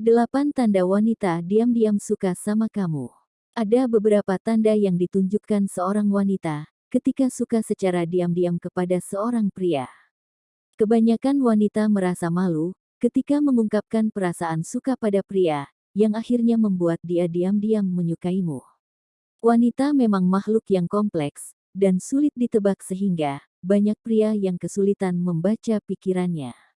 8 tanda wanita diam-diam suka sama kamu. Ada beberapa tanda yang ditunjukkan seorang wanita ketika suka secara diam-diam kepada seorang pria. Kebanyakan wanita merasa malu ketika mengungkapkan perasaan suka pada pria, yang akhirnya membuat dia diam-diam menyukaimu. Wanita memang makhluk yang kompleks dan sulit ditebak sehingga banyak pria yang kesulitan membaca pikirannya.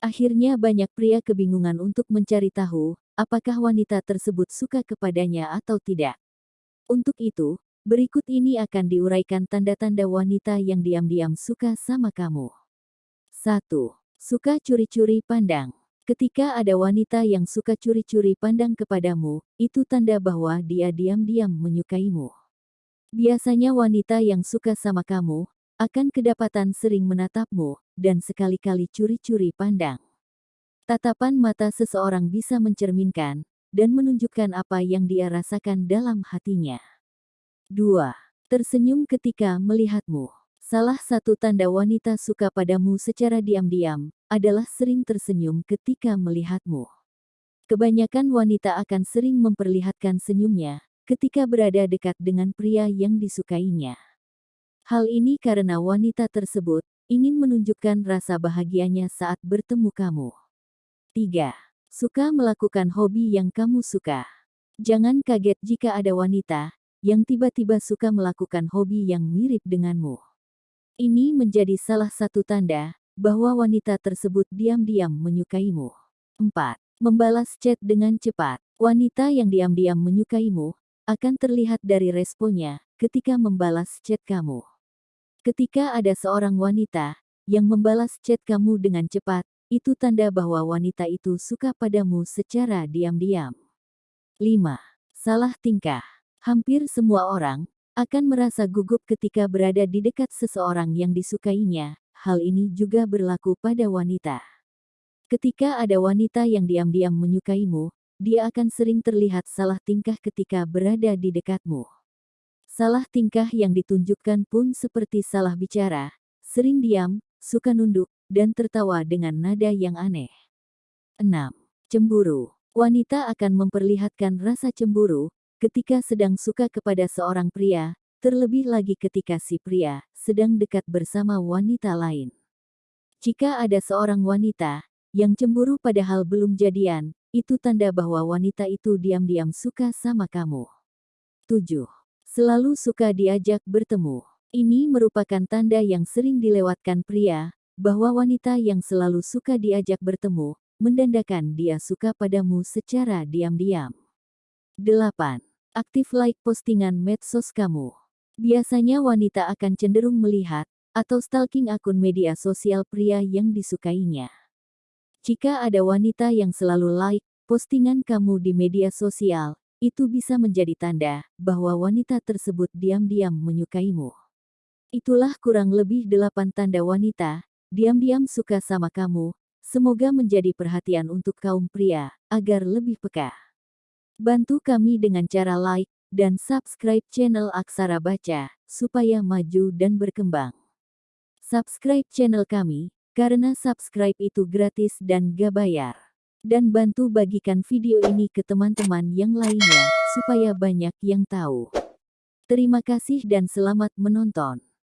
Akhirnya banyak pria kebingungan untuk mencari tahu apakah wanita tersebut suka kepadanya atau tidak. Untuk itu, berikut ini akan diuraikan tanda-tanda wanita yang diam-diam suka sama kamu. 1. Suka curi-curi pandang. Ketika ada wanita yang suka curi-curi pandang kepadamu, itu tanda bahwa dia diam-diam menyukaimu. Biasanya wanita yang suka sama kamu, akan kedapatan sering menatapmu, dan sekali-kali curi-curi pandang. Tatapan mata seseorang bisa mencerminkan, dan menunjukkan apa yang dia rasakan dalam hatinya. 2. Tersenyum ketika melihatmu. Salah satu tanda wanita suka padamu secara diam-diam, adalah sering tersenyum ketika melihatmu. Kebanyakan wanita akan sering memperlihatkan senyumnya ketika berada dekat dengan pria yang disukainya. Hal ini karena wanita tersebut ingin menunjukkan rasa bahagianya saat bertemu kamu. 3. Suka melakukan hobi yang kamu suka. Jangan kaget jika ada wanita yang tiba-tiba suka melakukan hobi yang mirip denganmu. Ini menjadi salah satu tanda bahwa wanita tersebut diam-diam menyukaimu. 4. Membalas chat dengan cepat. Wanita yang diam-diam menyukaimu akan terlihat dari responnya ketika membalas chat kamu. Ketika ada seorang wanita yang membalas chat kamu dengan cepat, itu tanda bahwa wanita itu suka padamu secara diam-diam. 5. Salah tingkah. Hampir semua orang akan merasa gugup ketika berada di dekat seseorang yang disukainya, hal ini juga berlaku pada wanita. Ketika ada wanita yang diam-diam menyukaimu, dia akan sering terlihat salah tingkah ketika berada di dekatmu. Salah tingkah yang ditunjukkan pun seperti salah bicara, sering diam, suka nunduk, dan tertawa dengan nada yang aneh. 6. Cemburu. Wanita akan memperlihatkan rasa cemburu ketika sedang suka kepada seorang pria, terlebih lagi ketika si pria sedang dekat bersama wanita lain. Jika ada seorang wanita yang cemburu padahal belum jadian, itu tanda bahwa wanita itu diam-diam suka sama kamu. 7. Selalu suka diajak bertemu. Ini merupakan tanda yang sering dilewatkan pria, bahwa wanita yang selalu suka diajak bertemu, mendandakan dia suka padamu secara diam-diam. 8. Aktif like postingan medsos kamu. Biasanya wanita akan cenderung melihat atau stalking akun media sosial pria yang disukainya. Jika ada wanita yang selalu like postingan kamu di media sosial, itu bisa menjadi tanda bahwa wanita tersebut diam-diam menyukaimu. Itulah kurang lebih delapan tanda wanita diam-diam suka sama kamu. Semoga menjadi perhatian untuk kaum pria agar lebih peka. Bantu kami dengan cara like, dan subscribe channel Aksara Baca, supaya maju dan berkembang. Subscribe channel kami, karena subscribe itu gratis dan gak bayar. Dan bantu bagikan video ini ke teman-teman yang lainnya, supaya banyak yang tahu. Terima kasih dan selamat menonton.